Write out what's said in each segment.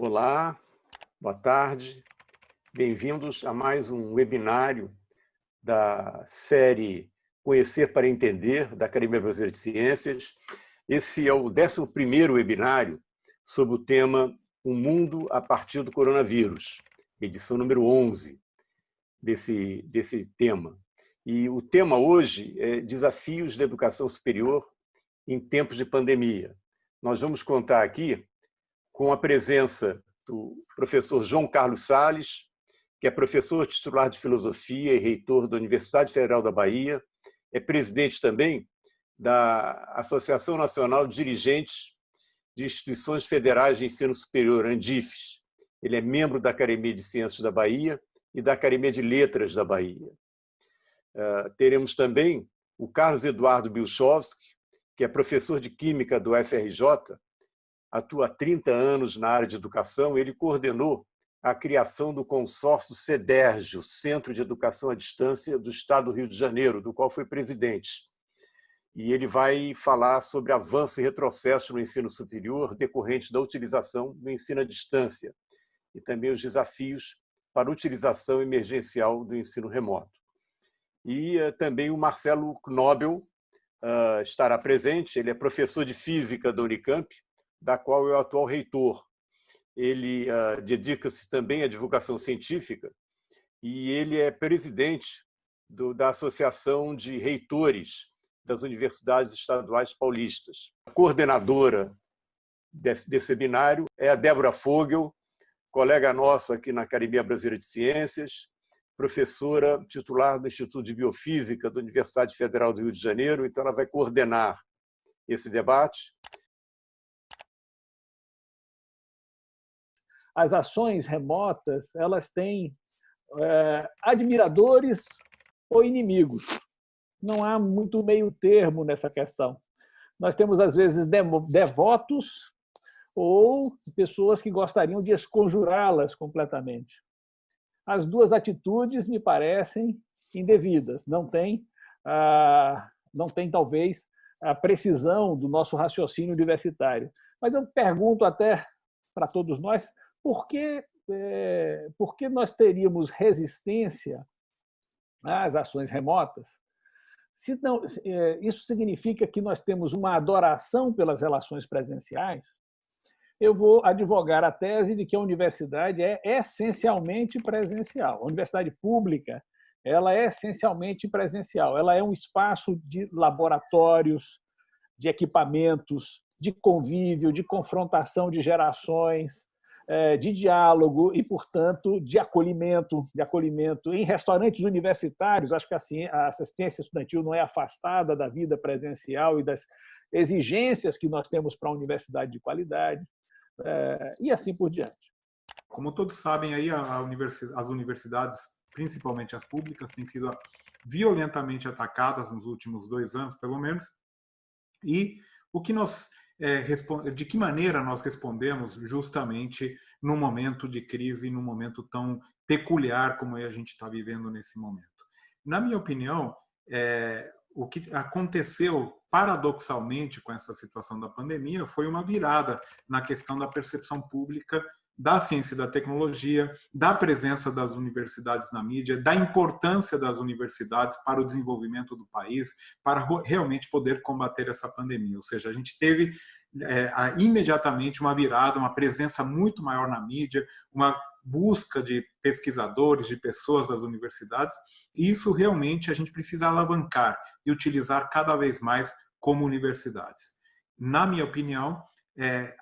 Olá, boa tarde, bem-vindos a mais um webinário da série Conhecer para Entender, da Academia Brasileira de Ciências. Esse é o 11º webinário sobre o tema O Mundo a partir do Coronavírus, edição número 11 desse, desse tema. E o tema hoje é Desafios da Educação Superior em Tempos de Pandemia. Nós vamos contar aqui com a presença do professor João Carlos Sales, que é professor titular de Filosofia e reitor da Universidade Federal da Bahia, é presidente também da Associação Nacional de Dirigentes de Instituições Federais de Ensino Superior, ANDIFES. Ele é membro da Academia de Ciências da Bahia e da Academia de Letras da Bahia. Ah, teremos também o Carlos Eduardo Bilchowski, que é professor de Química do FRJ, atua há 30 anos na área de educação, ele coordenou a criação do consórcio CEDERJ, Centro de Educação à Distância do Estado do Rio de Janeiro, do qual foi presidente. E ele vai falar sobre avanço e retrocesso no ensino superior decorrentes da utilização do ensino à distância e também os desafios para utilização emergencial do ensino remoto e eh, também o Marcelo Knobel ah, estará presente. Ele é professor de Física da Unicamp, da qual é o atual reitor. Ele ah, dedica-se também à divulgação científica e ele é presidente da Associação de Reitores das Universidades Estaduais Paulistas. A coordenadora desse, desse webinário é a Débora Fogel, colega nosso aqui na Academia Brasileira de Ciências, professora titular do Instituto de Biofísica da Universidade Federal do Rio de Janeiro, então ela vai coordenar esse debate. As ações remotas elas têm é, admiradores ou inimigos. Não há muito meio termo nessa questão. Nós temos, às vezes, devotos ou pessoas que gostariam de esconjurá-las completamente as duas atitudes me parecem indevidas. Não tem, ah, não tem talvez a precisão do nosso raciocínio universitário. Mas eu pergunto até para todos nós, por que, é, por que nós teríamos resistência às ações remotas? Se não, é, isso significa que nós temos uma adoração pelas relações presenciais? eu vou advogar a tese de que a universidade é essencialmente presencial. A universidade pública ela é essencialmente presencial. Ela é um espaço de laboratórios, de equipamentos, de convívio, de confrontação de gerações, de diálogo e, portanto, de acolhimento, de acolhimento em restaurantes universitários. Acho que a assistência estudantil não é afastada da vida presencial e das exigências que nós temos para a universidade de qualidade é, e assim por diante. Como todos sabem, aí as universidades, principalmente as públicas, têm sido violentamente atacadas nos últimos dois anos, pelo menos. E o que nós é, de que maneira nós respondemos justamente num momento de crise, num momento tão peculiar como a gente está vivendo nesse momento. Na minha opinião, é, o que aconteceu paradoxalmente com essa situação da pandemia foi uma virada na questão da percepção pública da ciência e da tecnologia, da presença das universidades na mídia, da importância das universidades para o desenvolvimento do país, para realmente poder combater essa pandemia. Ou seja, a gente teve é, imediatamente uma virada, uma presença muito maior na mídia, uma busca de pesquisadores, de pessoas das universidades, e isso realmente a gente precisa alavancar e utilizar cada vez mais como universidades. Na minha opinião, é,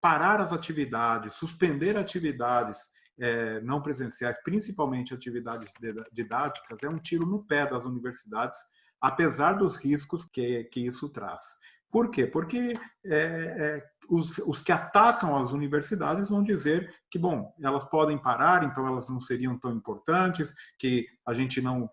parar as atividades, suspender atividades é, não presenciais, principalmente atividades didáticas, é um tiro no pé das universidades, apesar dos riscos que, que isso traz. Por quê? Porque é, os, os, que atacam as universidades vão dizer que, bom, elas podem parar, então elas não seriam tão importantes, que a gente não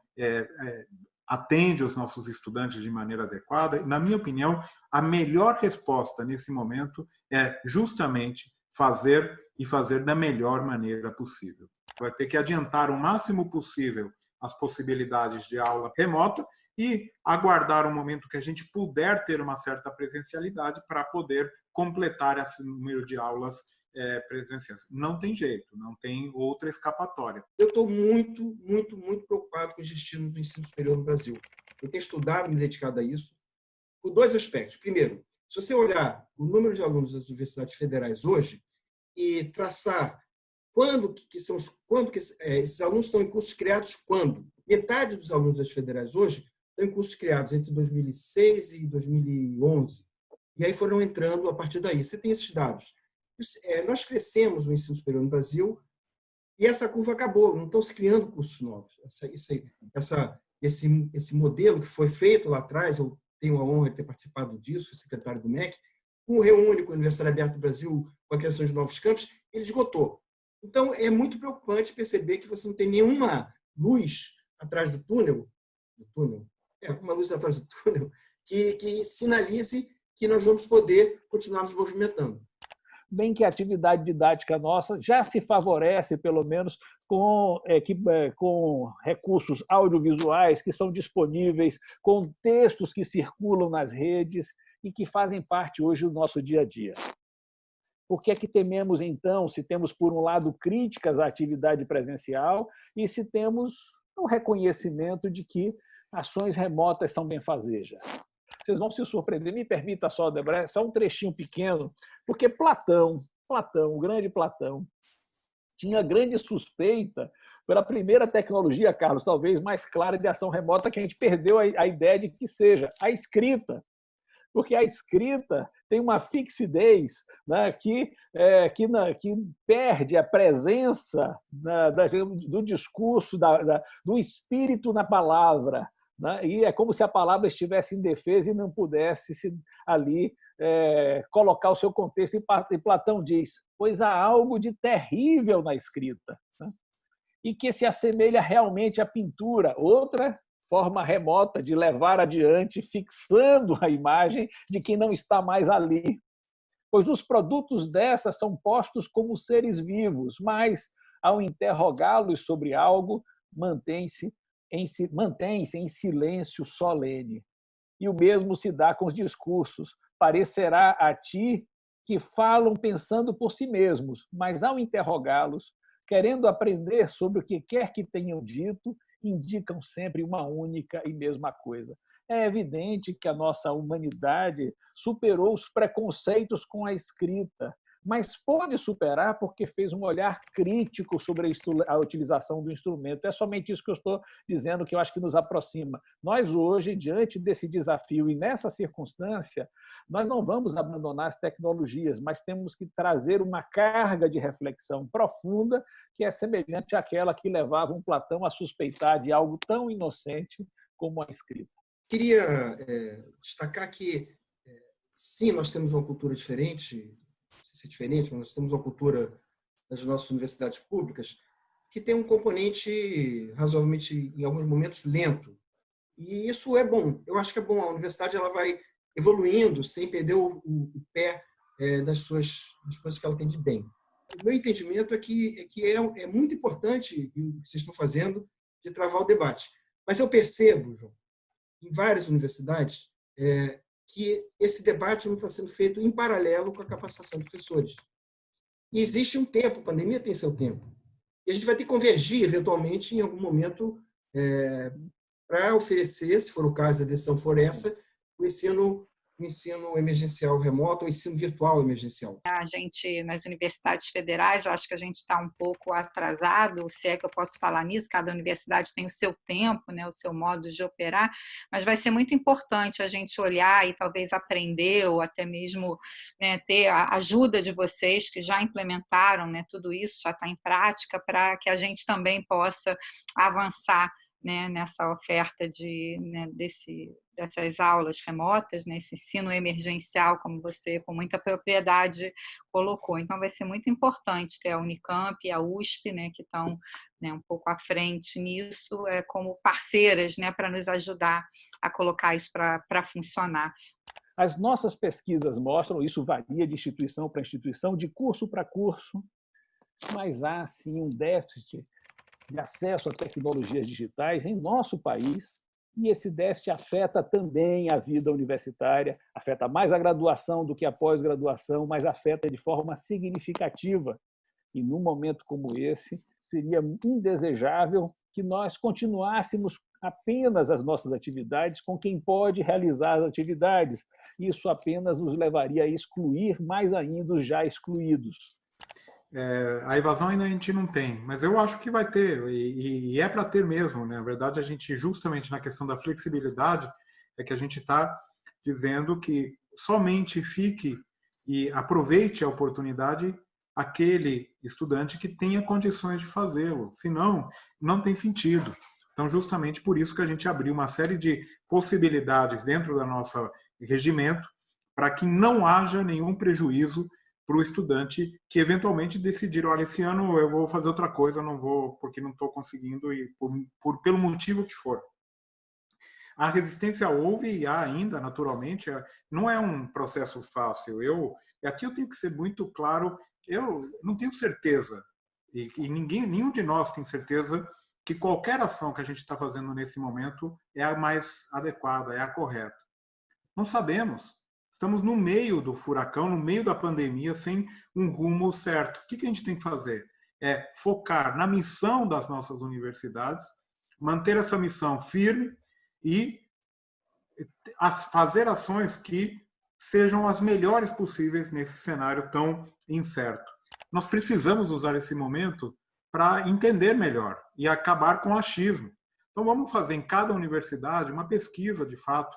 atende os nossos estudantes de maneira adequada. Na minha opinião, a melhor resposta nesse momento é justamente fazer e fazer da melhor maneira possível. Vai ter que adiantar o máximo possível as possibilidades de aula remota e aguardar o momento que a gente puder ter uma certa presencialidade para poder completar esse número de aulas é. Não tem jeito, não tem outra escapatória. Eu estou muito, muito, muito preocupado com os destinos do ensino superior no Brasil. Eu tenho estudado, me dedicado a isso, por dois aspectos. Primeiro, se você olhar o número de alunos das universidades federais hoje e traçar quando que, são quando que é, esses alunos estão em cursos criados quando metade dos alunos das federais hoje estão em cursos criados entre 2006 e 2011 e aí foram entrando a partir daí. Você tem esses dados. É, nós crescemos o ensino superior no Brasil e essa curva acabou. Não estão se criando cursos novos. Essa, essa, esse, esse modelo que foi feito lá atrás, eu tenho a honra de ter participado disso, fui secretário do MEC, com o Reúne, com a Universidade Aberta do Brasil, com a criação de novos campos, ele esgotou. Então, é muito preocupante perceber que você não tem nenhuma luz atrás do túnel, do túnel, é, uma luz atrás do túnel, que, que sinalize que nós vamos poder continuar nos movimentando bem que a atividade didática nossa já se favorece, pelo menos, com, é, que, é, com recursos audiovisuais que são disponíveis, com textos que circulam nas redes e que fazem parte hoje do nosso dia a dia. Por que é que tememos, então, se temos, por um lado, críticas à atividade presencial e se temos um reconhecimento de que ações remotas são benfazejas? Vocês vão se surpreender. Me permita só, Debra, só um trechinho pequeno, porque Platão, Platão, o grande Platão, tinha grande suspeita pela primeira tecnologia, Carlos, talvez mais clara de ação remota, que a gente perdeu a ideia de que seja a escrita. Porque a escrita tem uma fixidez né, que, é, que, na, que, perde a presença né, do discurso, da, da, do espírito na palavra. Né? E é como se a palavra estivesse em defesa e não pudesse se, ali é, colocar o seu contexto. E Platão diz: pois há algo de terrível na escrita, né? e que se assemelha realmente à pintura, outra forma remota de levar adiante, fixando a imagem de quem não está mais ali. Pois os produtos dessa são postos como seres vivos, mas, ao interrogá-los sobre algo, mantém-se mantém-se em silêncio solene. E o mesmo se dá com os discursos. Parecerá a ti que falam pensando por si mesmos, mas ao interrogá-los, querendo aprender sobre o que quer que tenham dito, indicam sempre uma única e mesma coisa. É evidente que a nossa humanidade superou os preconceitos com a escrita mas pode superar porque fez um olhar crítico sobre a utilização do instrumento. É somente isso que eu estou dizendo que eu acho que nos aproxima. Nós hoje, diante desse desafio e nessa circunstância, nós não vamos abandonar as tecnologias, mas temos que trazer uma carga de reflexão profunda que é semelhante àquela que levava um Platão a suspeitar de algo tão inocente como a escrita. Queria é, destacar que, é, sim, nós temos uma cultura diferente ser diferente, mas nós temos uma cultura nas nossas universidades públicas que tem um componente razoavelmente, em alguns momentos, lento. E isso é bom. Eu acho que é bom. A universidade ela vai evoluindo sem perder o, o, o pé é, das, suas, das coisas que ela tem de bem. O meu entendimento é que é, que é, é muito importante o que vocês estão fazendo de travar o debate. Mas eu percebo, João, em várias universidades, é, que esse debate não está sendo feito em paralelo com a capacitação de professores. E existe um tempo, a pandemia tem seu tempo. E a gente vai ter que convergir, eventualmente, em algum momento, é, para oferecer, se for o caso, a decisão for essa, o ensino o ensino emergencial remoto ou ensino virtual emergencial? A gente, nas universidades federais, eu acho que a gente está um pouco atrasado, se é que eu posso falar nisso, cada universidade tem o seu tempo, né, o seu modo de operar, mas vai ser muito importante a gente olhar e talvez aprender ou até mesmo né, ter a ajuda de vocês que já implementaram né, tudo isso, já está em prática, para que a gente também possa avançar né, nessa oferta de, né, desse, dessas aulas remotas, nesse né, ensino emergencial, como você com muita propriedade colocou. Então, vai ser muito importante ter a Unicamp e a USP, né, que estão né, um pouco à frente nisso, é, como parceiras né, para nos ajudar a colocar isso para funcionar. As nossas pesquisas mostram, isso varia de instituição para instituição, de curso para curso, mas há sim um déficit de acesso a tecnologias digitais em nosso país e esse déficit afeta também a vida universitária, afeta mais a graduação do que a pós-graduação, mas afeta de forma significativa. E num momento como esse, seria indesejável que nós continuássemos apenas as nossas atividades com quem pode realizar as atividades. Isso apenas nos levaria a excluir mais ainda os já excluídos. É, a evasão ainda a gente não tem, mas eu acho que vai ter, e, e é para ter mesmo. Né? Na verdade, a gente, justamente na questão da flexibilidade, é que a gente está dizendo que somente fique e aproveite a oportunidade aquele estudante que tenha condições de fazê-lo. Senão, não tem sentido. Então, justamente por isso que a gente abriu uma série de possibilidades dentro do nosso regimento para que não haja nenhum prejuízo para o estudante que eventualmente decidir, olha, esse ano eu vou fazer outra coisa, não vou porque não estou conseguindo e por, por, pelo motivo que for. A resistência houve e há ainda, naturalmente, é, não é um processo fácil. Eu aqui eu tenho que ser muito claro. Eu não tenho certeza e, e ninguém, nenhum de nós tem certeza que qualquer ação que a gente está fazendo nesse momento é a mais adequada, é a correta. Não sabemos. Estamos no meio do furacão, no meio da pandemia, sem um rumo certo. O que a gente tem que fazer? É focar na missão das nossas universidades, manter essa missão firme e fazer ações que sejam as melhores possíveis nesse cenário tão incerto. Nós precisamos usar esse momento para entender melhor e acabar com o achismo. Então, vamos fazer em cada universidade uma pesquisa, de fato,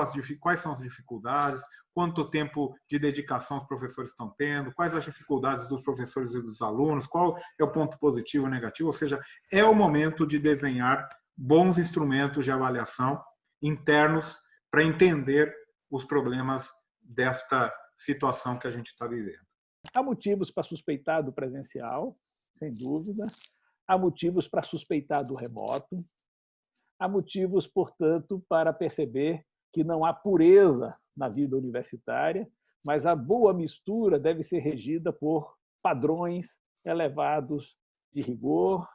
as, quais são as dificuldades, quanto tempo de dedicação os professores estão tendo, quais as dificuldades dos professores e dos alunos, qual é o ponto positivo ou negativo, ou seja, é o momento de desenhar bons instrumentos de avaliação internos para entender os problemas desta situação que a gente está vivendo. Há motivos para suspeitar do presencial, sem dúvida. Há motivos para suspeitar do remoto. Há motivos, portanto, para perceber que não há pureza na vida universitária, mas a boa mistura deve ser regida por padrões elevados de rigor,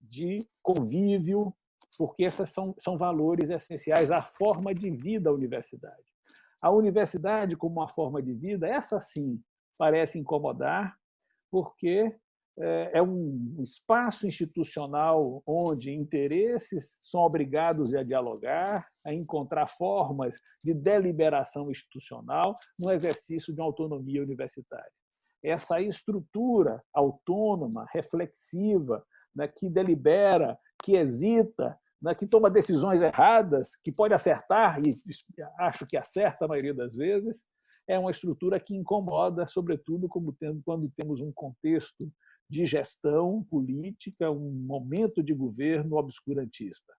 de convívio, porque esses são, são valores essenciais à forma de vida da universidade. A universidade, como uma forma de vida, essa sim parece incomodar, porque é, é um espaço institucional onde interesses são obrigados a dialogar, a encontrar formas de deliberação institucional no exercício de uma autonomia universitária. Essa estrutura autônoma, reflexiva, né, que delibera, que hesita, né, que toma decisões erradas, que pode acertar, e acho que acerta a maioria das vezes, é uma estrutura que incomoda, sobretudo quando temos um contexto de gestão política, um momento de governo obscurantista.